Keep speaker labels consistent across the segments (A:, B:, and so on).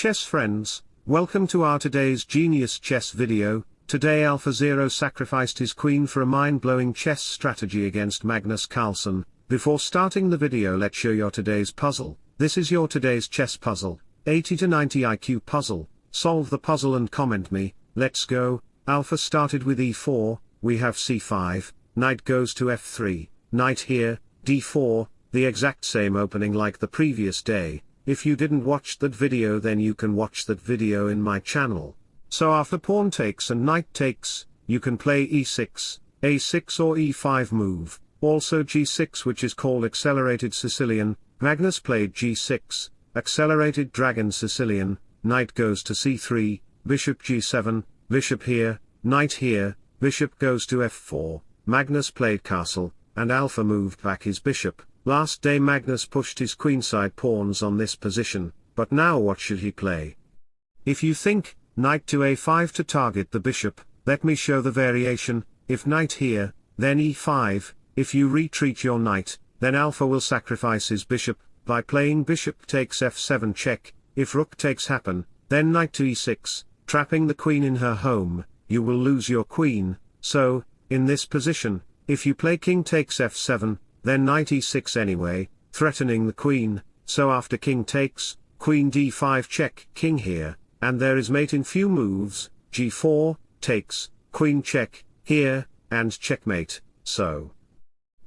A: chess friends, welcome to our today's genius chess video, today AlphaZero sacrificed his queen for a mind-blowing chess strategy against Magnus Carlsen, before starting the video let's show your today's puzzle, this is your today's chess puzzle, 80 to 90 IQ puzzle, solve the puzzle and comment me, let's go, Alpha started with e4, we have c5, knight goes to f3, knight here, d4, the exact same opening like the previous day, if you didn't watch that video then you can watch that video in my channel. So after pawn takes and knight takes, you can play e6, a6 or e5 move, also g6 which is called accelerated Sicilian, Magnus played g6, accelerated dragon Sicilian, knight goes to c3, bishop g7, bishop here, knight here, bishop goes to f4, Magnus played castle, and Alpha moved back his bishop, Last day Magnus pushed his queenside pawns on this position, but now what should he play? If you think, knight to a5 to target the bishop, let me show the variation, if knight here, then e5, if you retreat your knight, then alpha will sacrifice his bishop, by playing bishop takes f7 check, if rook takes happen, then knight to e6, trapping the queen in her home, you will lose your queen, so, in this position, if you play king takes f7, then knight e6 anyway, threatening the queen, so after king takes, queen d5 check, king here, and there is mate in few moves, g4, takes, queen check, here, and checkmate, so.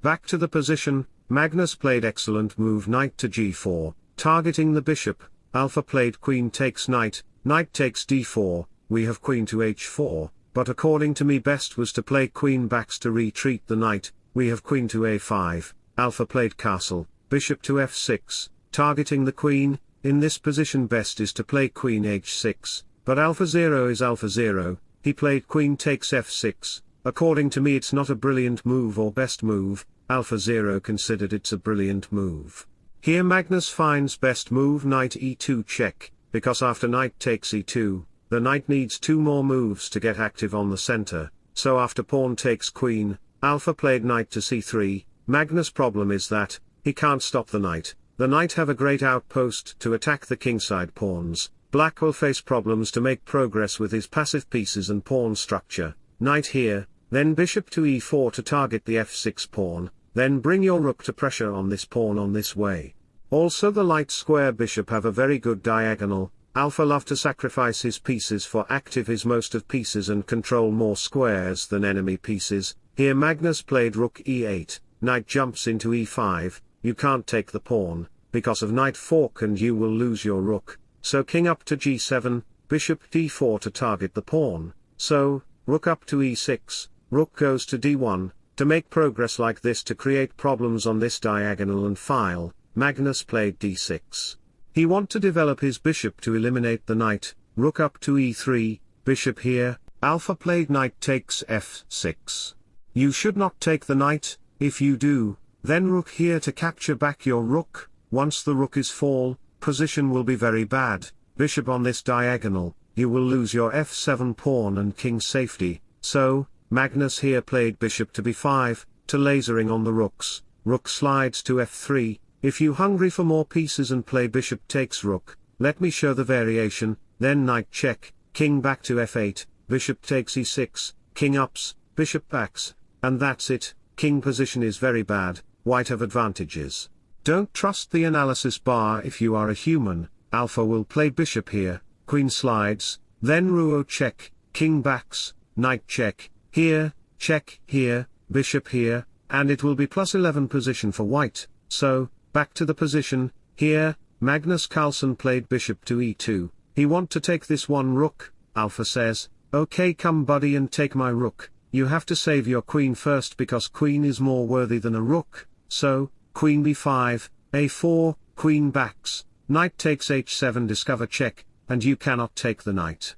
A: Back to the position, Magnus played excellent move knight to g4, targeting the bishop, Alpha played queen takes knight, knight takes d4, we have queen to h4, but according to me best was to play queen backs to retreat the knight, we have queen to a5, alpha played castle, bishop to f6, targeting the queen, in this position best is to play queen h6, but alpha 0 is alpha 0, he played queen takes f6, according to me it's not a brilliant move or best move, alpha 0 considered it's a brilliant move. Here Magnus finds best move knight e2 check, because after knight takes e2, the knight needs two more moves to get active on the center, so after pawn takes queen, Alpha played knight to c3, Magnus' problem is that, he can't stop the knight, the knight have a great outpost to attack the kingside pawns, black will face problems to make progress with his passive pieces and pawn structure, knight here, then bishop to e4 to target the f6 pawn, then bring your rook to pressure on this pawn on this way. Also the light square bishop have a very good diagonal, Alpha love to sacrifice his pieces for active his most of pieces and control more squares than enemy pieces, here Magnus played rook e8, knight jumps into e5, you can't take the pawn, because of knight fork and you will lose your rook, so king up to g7, bishop d4 to target the pawn, so, rook up to e6, rook goes to d1, to make progress like this to create problems on this diagonal and file, Magnus played d6. He want to develop his bishop to eliminate the knight, rook up to e3, bishop here, alpha played knight takes f6. You should not take the knight, if you do, then rook here to capture back your rook, once the rook is fall, position will be very bad, bishop on this diagonal, you will lose your f7 pawn and king safety, so, Magnus here played bishop to b5, to lasering on the rooks, rook slides to f3, if you hungry for more pieces and play bishop takes rook, let me show the variation, then knight check, king back to f8, bishop takes e6, king ups, bishop backs, and that's it, king position is very bad, white have advantages. Don't trust the analysis bar if you are a human, alpha will play bishop here, queen slides, then rouo check, king backs, knight check, here, check, here, bishop here, and it will be plus 11 position for white, so, back to the position, here, Magnus Carlsen played bishop to e2, he want to take this one rook, alpha says, okay come buddy and take my rook, you have to save your queen first because queen is more worthy than a rook, so, queen b5, a4, queen backs, knight takes h7 discover check, and you cannot take the knight.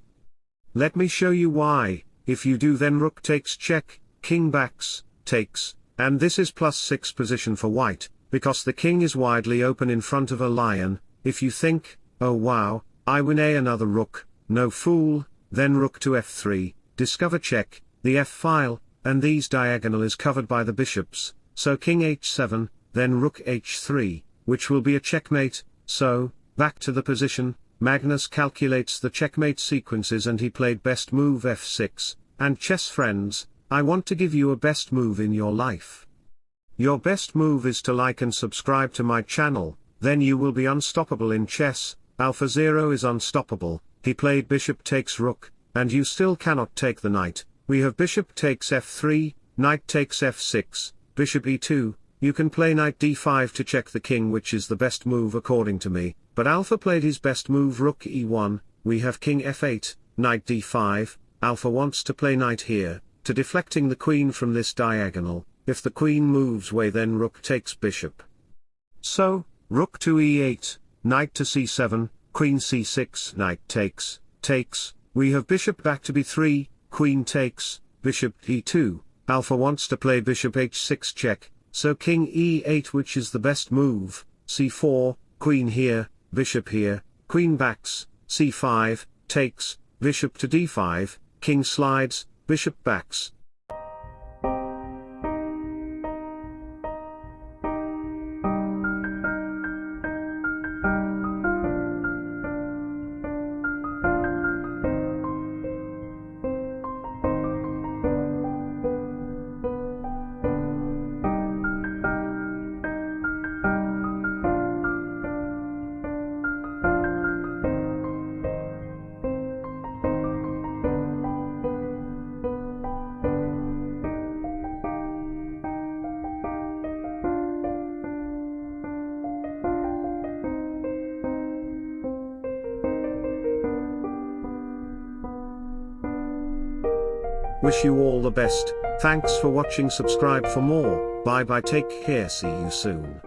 A: Let me show you why, if you do then rook takes check, king backs, takes, and this is plus 6 position for white, because the king is widely open in front of a lion, if you think, oh wow, I win a another rook, no fool, then rook to f3, discover check, the f-file, and these diagonal is covered by the bishops, so king h7, then rook h3, which will be a checkmate, so, back to the position, Magnus calculates the checkmate sequences and he played best move f6, and chess friends, I want to give you a best move in your life. Your best move is to like and subscribe to my channel, then you will be unstoppable in chess, Alpha Zero is unstoppable, he played bishop takes rook, and you still cannot take the knight, we have bishop takes f3, knight takes f6, bishop e2, you can play knight d5 to check the king which is the best move according to me, but Alpha played his best move rook e1, we have king f8, knight d5, Alpha wants to play knight here, to deflecting the queen from this diagonal, if the queen moves way then rook takes bishop. So, rook to e8, knight to c7, queen c6, knight takes, takes, we have bishop back to b3, queen takes, bishop e2, alpha wants to play bishop h6 check, so king e8 which is the best move, c4, queen here, bishop here, queen backs, c5, takes, bishop to d5, king slides, bishop backs, Wish you all the best, thanks for watching. Subscribe for more, bye bye. Take care. See you soon.